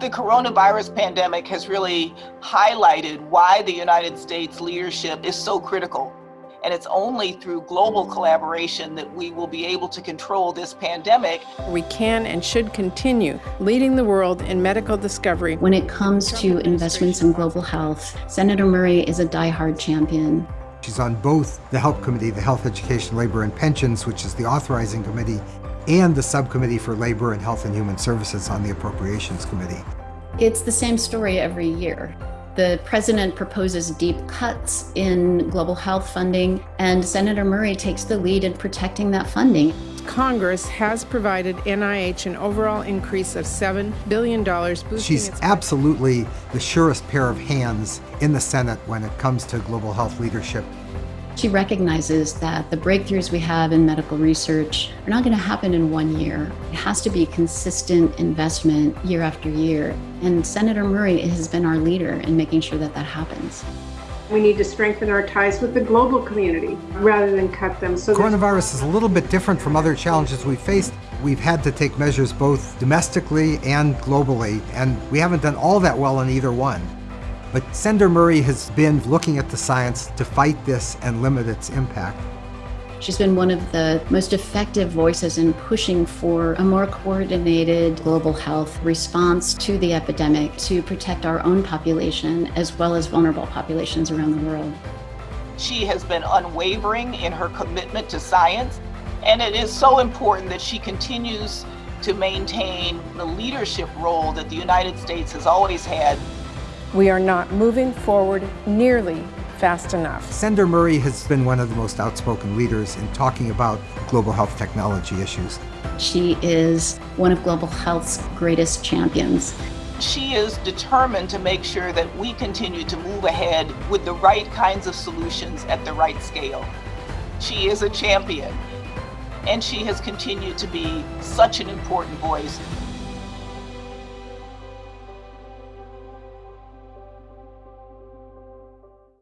The coronavirus pandemic has really highlighted why the United States leadership is so critical. And it's only through global collaboration that we will be able to control this pandemic. We can and should continue leading the world in medical discovery. When it comes to investments in global health, Senator Murray is a diehard champion. She's on both the HELP Committee, the Health, Education, Labor, and Pensions, which is the authorizing committee, and the Subcommittee for Labor and Health and Human Services on the Appropriations Committee. It's the same story every year. The president proposes deep cuts in global health funding, and Senator Murray takes the lead in protecting that funding. Congress has provided NIH an overall increase of $7 billion. She's absolutely the surest pair of hands in the Senate when it comes to global health leadership. She recognizes that the breakthroughs we have in medical research are not going to happen in one year. It has to be consistent investment year after year. And Senator Murray has been our leader in making sure that that happens. We need to strengthen our ties with the global community rather than cut them. So Coronavirus is a little bit different from other challenges we've faced. We've had to take measures both domestically and globally, and we haven't done all that well in either one. But Senator Murray has been looking at the science to fight this and limit its impact. She's been one of the most effective voices in pushing for a more coordinated global health response to the epidemic to protect our own population as well as vulnerable populations around the world. She has been unwavering in her commitment to science, and it is so important that she continues to maintain the leadership role that the United States has always had we are not moving forward nearly fast enough. Senator Murray has been one of the most outspoken leaders in talking about global health technology issues. She is one of global health's greatest champions. She is determined to make sure that we continue to move ahead with the right kinds of solutions at the right scale. She is a champion, and she has continued to be such an important voice